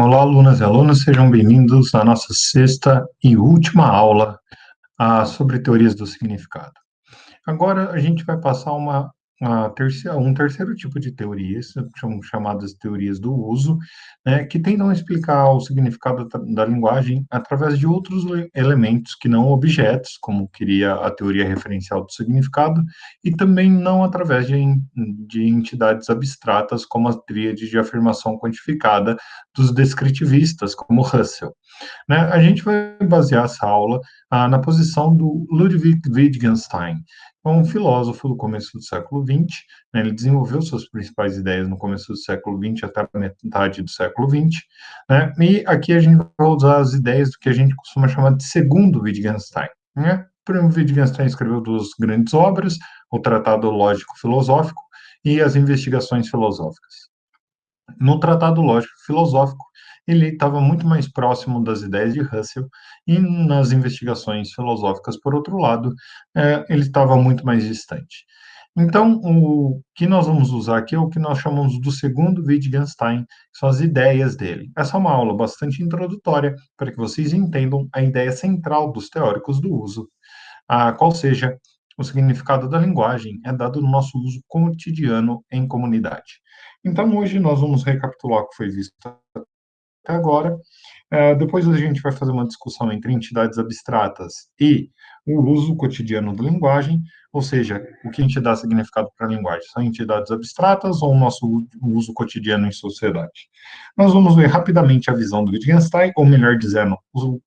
Olá, alunas e alunos, sejam bem-vindos à nossa sexta e última aula ah, sobre teorias do significado. Agora a gente vai passar uma terceira, um terceiro tipo de teorias, são chamadas teorias do uso, né, que tentam explicar o significado da, da, linguagem através de outros elementos que não objetos, como queria a teoria referencial do significado, e também não através de, de entidades abstratas, como a tríade de afirmação quantificada dos descritivistas, como Russell. Né, a gente vai basear essa aula ah, na posição do Ludwig Wittgenstein, um filósofo do começo do século XX, né, ele desenvolveu suas principais ideias no começo do século XX até a metade do século XX, né, e aqui a gente vai usar as ideias do que a gente costuma chamar de segundo Wittgenstein. Né? Primeiro, Wittgenstein escreveu duas grandes obras, o Tratado Lógico-Filosófico e as Investigações Filosóficas. No Tratado Lógico-Filosófico, ele estava muito mais próximo das ideias de Russell, e nas investigações filosóficas, por outro lado, é, ele estava muito mais distante. Então, o que nós vamos usar aqui é o que nós chamamos do segundo Wittgenstein, são as ideias dele. Essa é uma aula bastante introdutória, para que vocês entendam a ideia central dos teóricos do uso, a qual seja o significado da linguagem é dado no nosso uso cotidiano em comunidade. Então, hoje nós vamos recapitular o que foi visto até agora. Uh, depois a gente vai fazer uma discussão entre entidades abstratas e o uso cotidiano da linguagem, ou seja, o que a gente dá significado para a linguagem, são entidades abstratas ou o nosso uso cotidiano em sociedade. Nós vamos ver rapidamente a visão do Wittgenstein, ou melhor dizendo,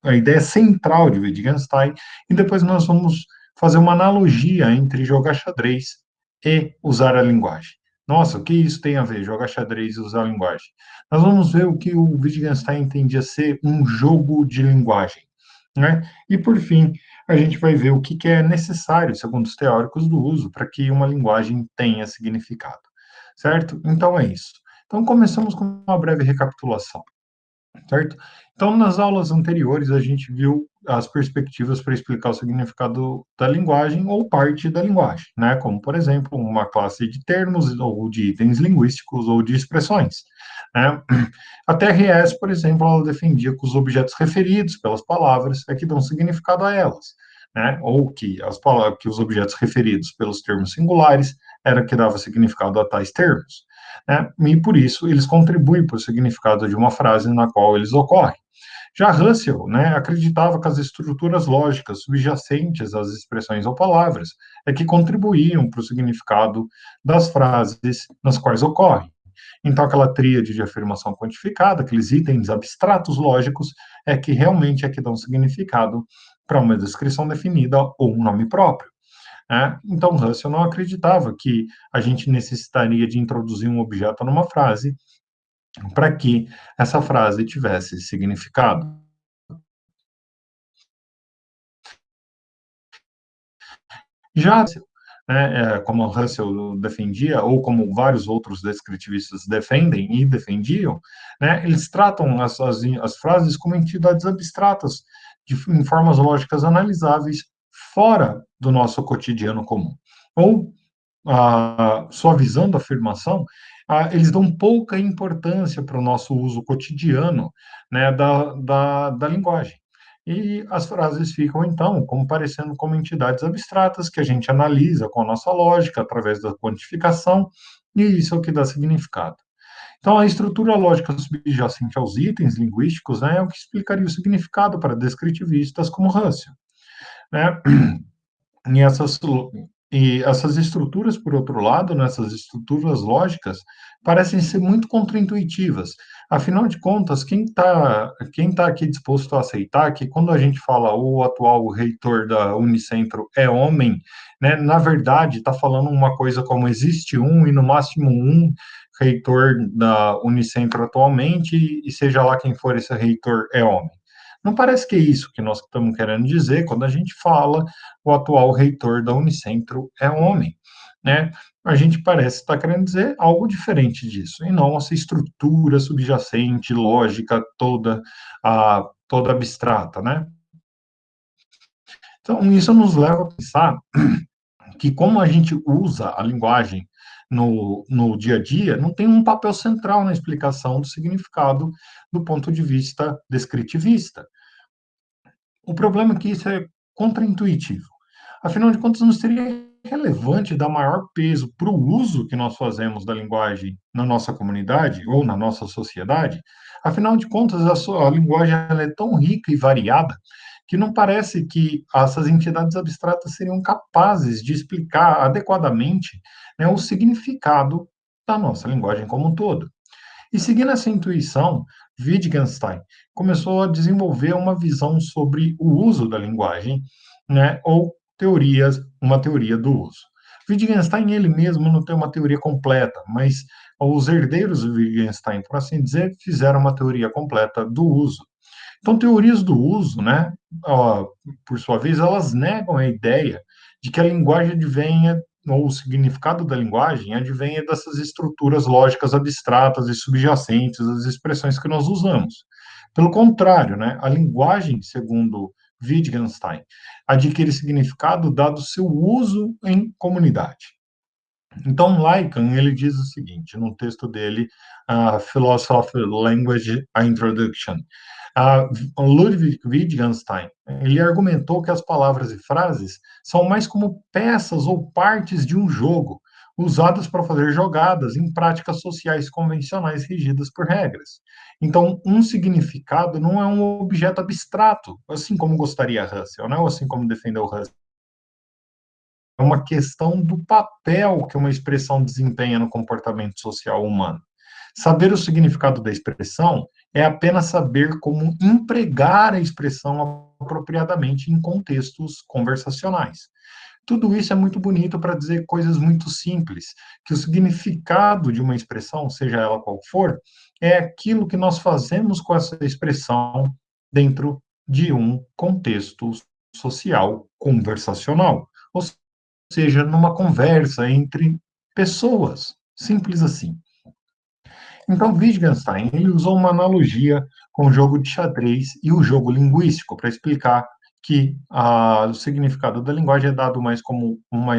a ideia central de Wittgenstein, e depois nós vamos fazer uma analogia entre jogar xadrez e usar a linguagem. Nossa, o que isso tem a ver, jogar xadrez e usar linguagem? Nós vamos ver o que o Wittgenstein entendia ser um jogo de linguagem. Né? E, por fim, a gente vai ver o que, que é necessário, segundo os teóricos do uso, para que uma linguagem tenha significado. Certo? Então, é isso. Então, começamos com uma breve recapitulação certo? Então, nas aulas anteriores, a gente viu as perspectivas para explicar o significado da linguagem ou parte da linguagem, né? Como, por exemplo, uma classe de termos ou de itens linguísticos ou de expressões. Né? A TRS, por exemplo, ela defendia que os objetos referidos pelas palavras é que dão significado a elas, né? Ou que, as palavras, que os objetos referidos pelos termos singulares era que dava significado a tais termos né? e por isso eles contribuem para o significado de uma frase na qual eles ocorrem. Já Russell né, acreditava que as estruturas lógicas subjacentes às expressões ou palavras é que contribuíam para o significado das frases nas quais ocorrem. Então, aquela tríade de afirmação quantificada, aqueles itens abstratos lógicos, é que realmente é que dão significado para uma descrição definida ou um nome próprio. Né? Então, Russell não acreditava que a gente necessitaria de introduzir um objeto numa frase para que essa frase tivesse significado. Já, né, é, como Russell defendia, ou como vários outros descritivistas defendem e defendiam, né, eles tratam as, as, as frases como entidades abstratas, de, em formas lógicas analisáveis, fora do nosso cotidiano comum. Ou, ah, suavizando a afirmação, ah, eles dão pouca importância para o nosso uso cotidiano né, da, da, da linguagem. E as frases ficam, então, como parecendo como entidades abstratas que a gente analisa com a nossa lógica, através da quantificação, e isso é o que dá significado. Então, a estrutura lógica subjacente aos itens linguísticos né, é o que explicaria o significado para descritivistas como Russell. Né? E essas, e essas estruturas, por outro lado, nessas né, estruturas lógicas, parecem ser muito contraintuitivas. Afinal de contas, quem está quem tá aqui disposto a aceitar que quando a gente fala o atual reitor da Unicentro é homem, né, na verdade está falando uma coisa como existe um e no máximo um reitor da Unicentro atualmente, e seja lá quem for esse reitor é homem. Não parece que é isso que nós estamos querendo dizer quando a gente fala o atual reitor da Unicentro é homem, né? A gente parece estar querendo dizer algo diferente disso, e não essa estrutura subjacente, lógica toda, a, toda abstrata, né? Então, isso nos leva a pensar que como a gente usa a linguagem no, no dia a dia, não tem um papel central na explicação do significado do ponto de vista descritivista. O problema é que isso é contraintuitivo. Afinal de contas, não seria relevante dar maior peso para o uso que nós fazemos da linguagem na nossa comunidade ou na nossa sociedade? Afinal de contas, a, sua, a linguagem é tão rica e variada que não parece que essas entidades abstratas seriam capazes de explicar adequadamente né, o significado da nossa linguagem como um todo. E seguindo essa intuição, Wittgenstein começou a desenvolver uma visão sobre o uso da linguagem, né, ou teorias, uma teoria do uso. Wittgenstein ele mesmo não tem uma teoria completa, mas os herdeiros de Wittgenstein, por assim dizer, fizeram uma teoria completa do uso. Então, teorias do uso, né, por sua vez, elas negam a ideia de que a linguagem advenha, ou o significado da linguagem advenha dessas estruturas lógicas abstratas e subjacentes às expressões que nós usamos. Pelo contrário, né, a linguagem, segundo Wittgenstein, adquire significado dado seu uso em comunidade. Então, Lycan, ele diz o seguinte, no texto dele, uh, Philosophy Language Introduction, uh, Ludwig Wittgenstein, ele argumentou que as palavras e frases são mais como peças ou partes de um jogo, usadas para fazer jogadas em práticas sociais convencionais regidas por regras. Então, um significado não é um objeto abstrato, assim como gostaria Russell, né? ou assim como defendeu Russell. É uma questão do papel que uma expressão desempenha no comportamento social humano. Saber o significado da expressão é apenas saber como empregar a expressão apropriadamente em contextos conversacionais. Tudo isso é muito bonito para dizer coisas muito simples, que o significado de uma expressão, seja ela qual for, é aquilo que nós fazemos com essa expressão dentro de um contexto social conversacional, ou seja, numa conversa entre pessoas, simples assim. Então, Wittgenstein ele usou uma analogia com o jogo de xadrez e o jogo linguístico para explicar que a, o significado da linguagem é dado mais como uma,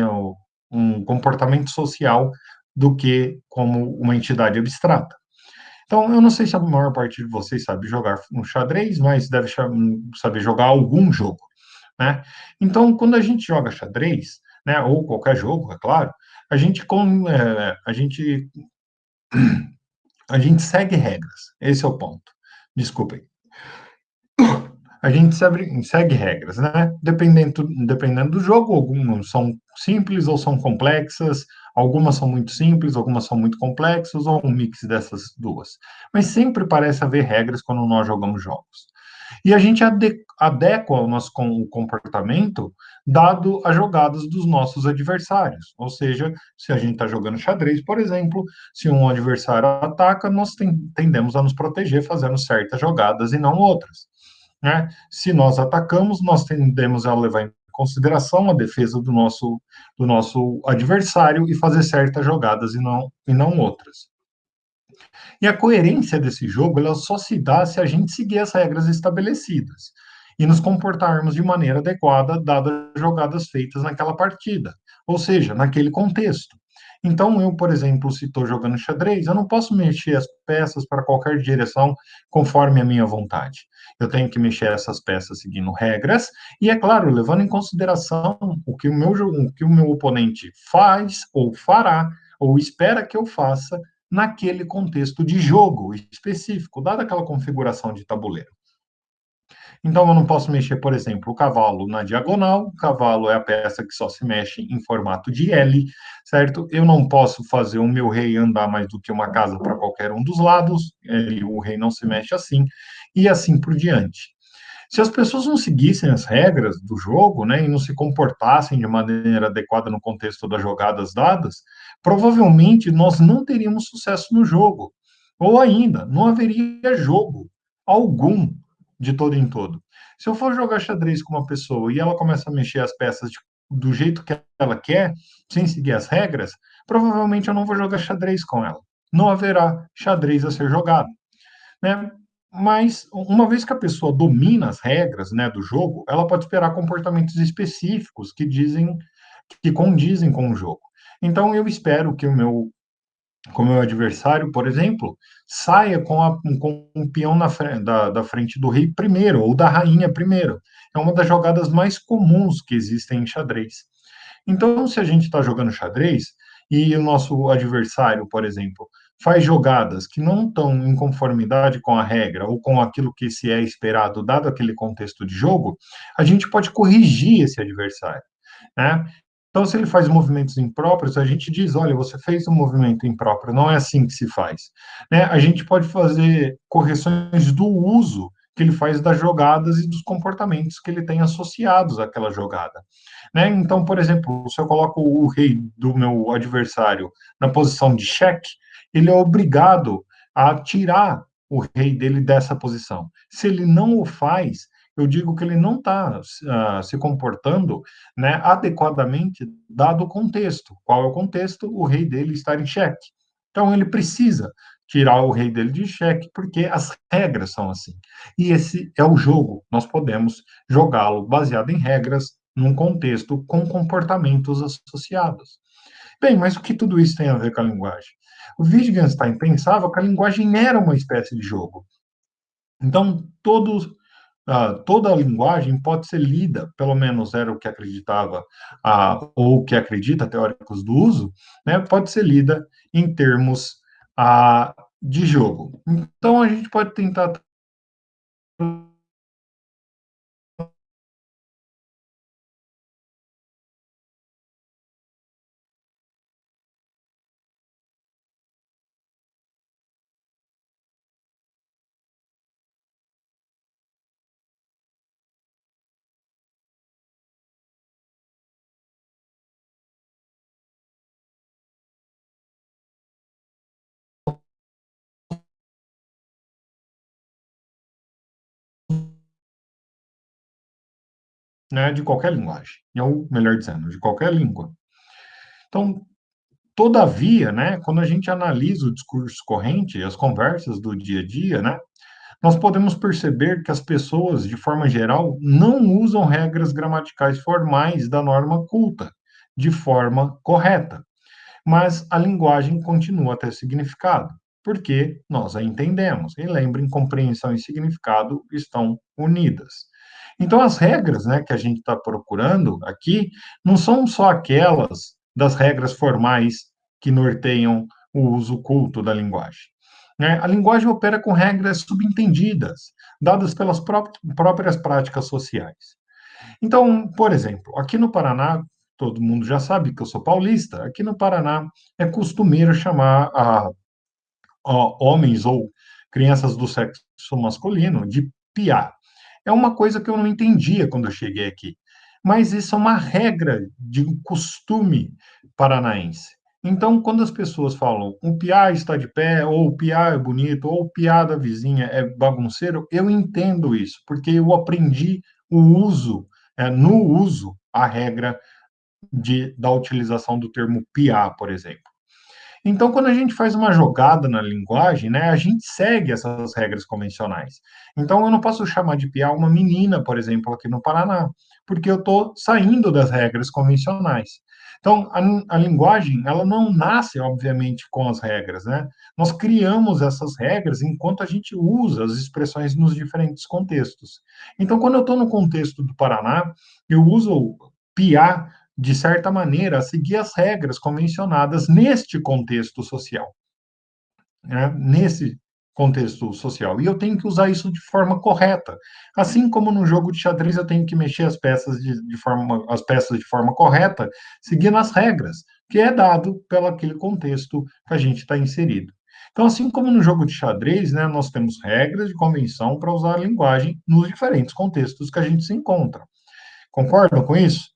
um comportamento social do que como uma entidade abstrata. Então, eu não sei se a maior parte de vocês sabe jogar no xadrez, mas deve saber jogar algum jogo, né? Então, quando a gente joga xadrez, né, ou qualquer jogo, é claro, a gente, com, é, a gente, a gente segue regras. Esse é o ponto. Desculpem a gente segue, regras, né? Dependendo, dependendo do jogo, algumas são simples ou são complexas, algumas são muito simples, algumas são muito complexas, ou um mix dessas duas. Mas sempre parece haver regras quando nós jogamos jogos. E a gente adequa o nosso comportamento dado as jogadas dos nossos adversários. Ou seja, se a gente está jogando xadrez, por exemplo, se um adversário ataca, nós tendemos a nos proteger fazendo certas jogadas e não outras. Né? Se nós atacamos, nós tendemos a levar em consideração a defesa do nosso, do nosso adversário e fazer certas jogadas e não, e não outras. E a coerência desse jogo ela só se dá se a gente seguir as regras estabelecidas e nos comportarmos de maneira adequada, dadas as jogadas feitas naquela partida, ou seja, naquele contexto. Então, eu, por exemplo, se estou jogando xadrez, eu não posso mexer as peças para qualquer direção conforme a minha vontade. Eu tenho que mexer essas peças seguindo regras, e é claro, levando em consideração o que o meu, o que o meu oponente faz ou fará, ou espera que eu faça naquele contexto de jogo específico, dada aquela configuração de tabuleiro. Então, eu não posso mexer, por exemplo, o cavalo na diagonal, o cavalo é a peça que só se mexe em formato de L, certo? Eu não posso fazer o meu rei andar mais do que uma casa para qualquer um dos lados, ele, o rei não se mexe assim, e assim por diante. Se as pessoas não seguissem as regras do jogo, né, e não se comportassem de maneira adequada no contexto das jogadas dadas, provavelmente nós não teríamos sucesso no jogo. Ou ainda, não haveria jogo algum de todo em todo. Se eu for jogar xadrez com uma pessoa e ela começa a mexer as peças de, do jeito que ela quer, sem seguir as regras, provavelmente eu não vou jogar xadrez com ela. Não haverá xadrez a ser jogado. Né? Mas, uma vez que a pessoa domina as regras né, do jogo, ela pode esperar comportamentos específicos que dizem que condizem com o jogo. Então, eu espero que o meu, com o meu adversário, por exemplo, saia com, a, com um peão na da, da frente do rei primeiro, ou da rainha primeiro. É uma das jogadas mais comuns que existem em xadrez. Então, se a gente está jogando xadrez e o nosso adversário, por exemplo, faz jogadas que não estão em conformidade com a regra ou com aquilo que se é esperado, dado aquele contexto de jogo, a gente pode corrigir esse adversário. Né? Então, se ele faz movimentos impróprios, a gente diz, olha, você fez um movimento impróprio, não é assim que se faz. Né? A gente pode fazer correções do uso que ele faz das jogadas e dos comportamentos que ele tem associados àquela jogada. Né? Então, por exemplo, se eu coloco o rei do meu adversário na posição de cheque, ele é obrigado a tirar o rei dele dessa posição. Se ele não o faz, eu digo que ele não está uh, ah, se comportando né, adequadamente, dado o contexto. Qual é o contexto? O rei dele estar em xeque. Então, ele precisa tirar o rei dele de xeque, porque as regras são assim. E esse é o jogo. Nós podemos jogá-lo baseado em regras, num contexto com comportamentos associados. Bem, mas o que tudo isso tem a ver com a linguagem? O Wittgenstein pensava que a linguagem era uma espécie de jogo. Então, todos, uh, toda a linguagem pode ser lida, pelo menos era o que acreditava, uh, ou que acredita teóricos do uso, né, pode ser lida em termos uh, de jogo. Então, a gente pode tentar né, de qualquer linguagem, ou melhor dizendo, de qualquer língua. Então, todavia, né, quando a gente analisa o discurso corrente, as conversas do dia a dia, né, nós podemos perceber que as pessoas, de forma geral, não usam regras gramaticais formais da norma culta de forma correta, mas a linguagem continua a ter significado, porque nós a entendemos. E lembrem, compreensão e significado estão unidas. Então, as regras né, que a gente está procurando aqui não são só aquelas das regras formais que norteiam o uso culto da linguagem. Né? A linguagem opera com regras subentendidas, dadas pelas próprias práticas sociais. Então, por exemplo, aqui no Paraná, todo mundo já sabe que eu sou paulista, aqui no Paraná é costumeiro chamar a, a homens ou crianças do sexo masculino de piá é uma coisa que eu não entendia quando eu cheguei aqui. Mas isso é uma regra de um costume paranaense. Então, quando as pessoas falam o piá está de pé, ou o piá é bonito, ou o piá da vizinha é bagunceiro, eu entendo isso, porque eu aprendi o uso, é, no uso, a regra de, da utilização do termo piá, por exemplo. Então, quando a gente faz uma jogada na linguagem, né, a gente segue essas regras convencionais. Então, eu não posso chamar de piá uma menina, por exemplo, aqui no Paraná, porque eu estou saindo das regras convencionais. Então, a, a, linguagem, ela não nasce, obviamente, com as regras, né? Nós criamos essas regras enquanto a gente usa as expressões nos diferentes contextos. Então, quando eu estou no contexto do Paraná, eu uso piá de certa maneira, a seguir as regras convencionadas neste contexto social. Né? Nesse contexto social. E eu tenho que usar isso de forma correta. Assim como no jogo de xadrez eu tenho que mexer as peças de, de forma, as peças de forma correta, seguindo as regras, que é dado pelo aquele contexto que a gente está inserido. Então, assim como no jogo de xadrez, né, nós temos regras de convenção para usar a linguagem nos diferentes contextos que a gente se encontra. Concordam com isso?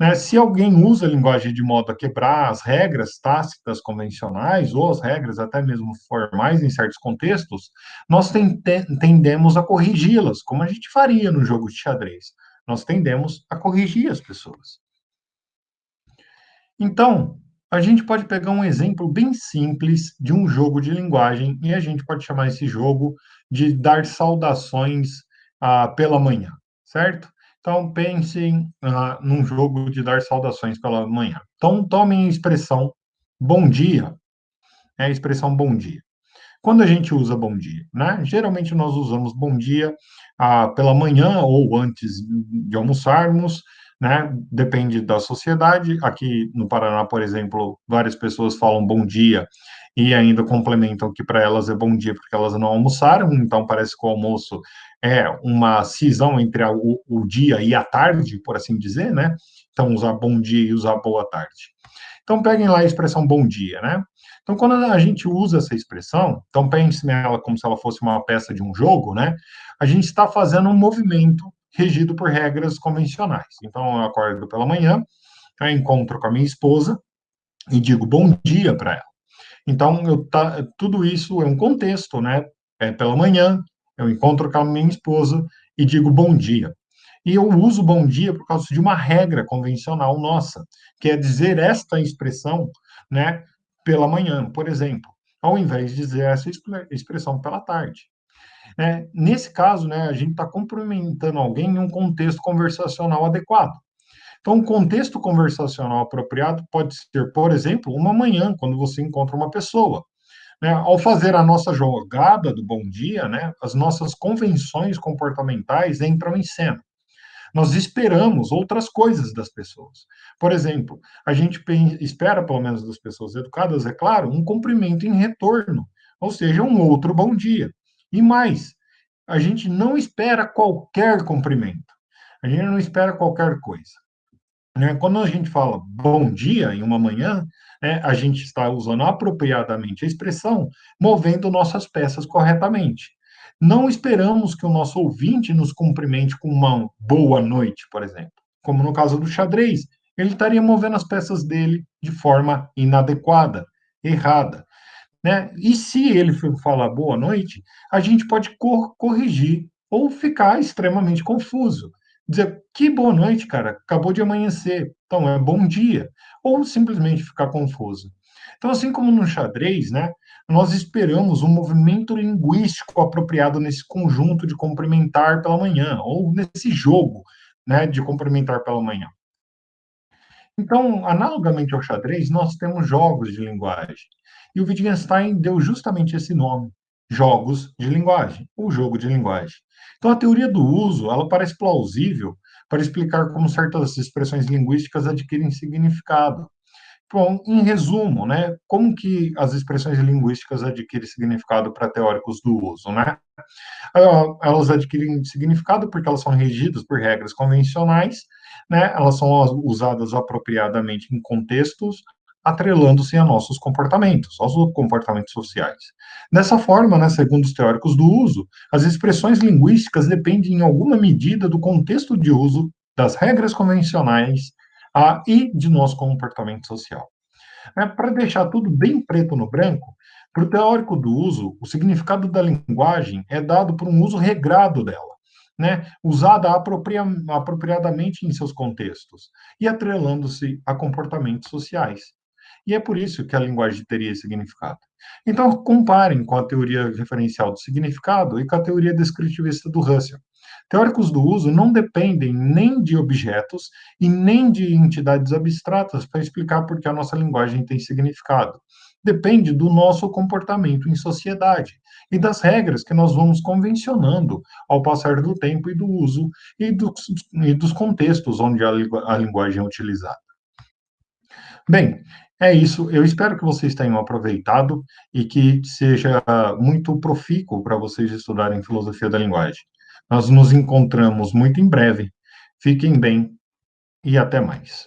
Né? Se alguém usa a linguagem de modo a quebrar as regras tácitas convencionais, ou as regras até mesmo formais em certos contextos, nós tendemos a corrigi-las, como a gente faria no jogo de xadrez. Nós tendemos a corrigir as pessoas. Então, a gente pode pegar um exemplo bem simples de um jogo de linguagem e a gente pode chamar esse jogo de dar saudações ah, pela manhã, certo? Então, pensem ah, num jogo de dar saudações pela manhã. Então, tomem a expressão bom dia. É a expressão bom dia. Quando a gente usa bom dia, né? Geralmente nós usamos bom dia ah, pela manhã ou antes de almoçarmos, né? Depende da sociedade. Aqui no Paraná, por exemplo, várias pessoas falam bom dia e ainda complementam que para elas é bom dia porque elas não almoçaram, então parece que o almoço é uma cisão entre a, o, o, dia e a tarde, por assim dizer, né? Então, usar bom dia e usar boa tarde. Então, peguem lá a expressão bom dia, né? Então, quando a gente usa essa expressão, então pense nela como se ela fosse uma peça de um jogo, né? A gente está fazendo um movimento regido por regras convencionais. Então, eu acordo pela manhã, eu encontro com a minha esposa e digo bom dia para ela. Então, eu tá, tudo isso é um contexto, né? É pela manhã, eu encontro com a minha esposa e digo bom dia. E eu uso bom dia por causa de uma regra convencional nossa, que é dizer esta expressão, né, pela manhã, por exemplo, ao invés de dizer essa expressão pela tarde. É, nesse caso, né, a gente está cumprimentando alguém em um contexto conversacional adequado. Então, um contexto conversacional apropriado pode ser, por exemplo, uma manhã, quando você encontra uma pessoa. Né? Ao fazer a nossa jogada do bom dia, né, as nossas convenções comportamentais entram em cena. Nós esperamos outras coisas das pessoas. Por exemplo, a gente espera, pelo menos das pessoas educadas, é claro, um cumprimento em retorno, ou seja, um outro bom dia. E mais, a gente não espera qualquer cumprimento. A gente não espera qualquer coisa. Né? Quando a gente fala bom dia em uma manhã, né, a gente está usando apropriadamente a expressão, movendo nossas peças corretamente. Não esperamos que o nosso ouvinte nos cumprimente com uma boa noite, por exemplo. Como no caso do xadrez, ele estaria movendo as peças dele de forma inadequada, errada. Né? E se ele falar boa noite, a gente pode cor corrigir ou ficar extremamente confuso dizer que boa noite, cara, acabou de amanhecer, então é bom dia, ou simplesmente ficar confuso. Então, assim como no xadrez, né, nós esperamos um movimento linguístico apropriado nesse conjunto de cumprimentar pela manhã, ou nesse jogo né, de cumprimentar pela manhã. Então, analogamente ao xadrez, nós temos jogos de linguagem. E o Wittgenstein deu justamente esse nome, jogos de linguagem, o jogo de linguagem. Então, a teoria do uso, ela parece plausível para explicar como certas expressões linguísticas adquirem significado. Bom, em resumo, né, como que as expressões linguísticas adquirem significado para teóricos do uso, né? Elas adquirem significado porque elas são regidas por regras convencionais, né? Elas são usadas apropriadamente em contextos atrelando-se a nossos comportamentos, aos comportamentos sociais. Dessa forma, né, segundo os teóricos do uso, as expressões linguísticas dependem em alguma medida do contexto de uso, das regras convencionais e de nosso comportamento social. É, Para deixar tudo bem preto no branco, para o teórico do uso, o significado da linguagem é dado por um uso regrado dela, né, usada apropria apropriadamente em seus contextos e atrelando-se a comportamentos sociais. E é por isso que a linguagem teria significado. Então, comparem com a teoria referencial do significado e com a teoria descritivista do Russell. Teóricos do uso não dependem nem de objetos e nem de entidades abstratas para explicar por que a nossa linguagem tem significado. Depende do nosso comportamento em sociedade e das regras que nós vamos convencionando ao passar do tempo e do uso e dos, e dos contextos onde a, a linguagem é utilizada. Bem, é isso. Eu espero que vocês tenham aproveitado e que seja muito profícuo para vocês estudarem filosofia da linguagem. Nós nos encontramos muito em breve. Fiquem bem e até mais.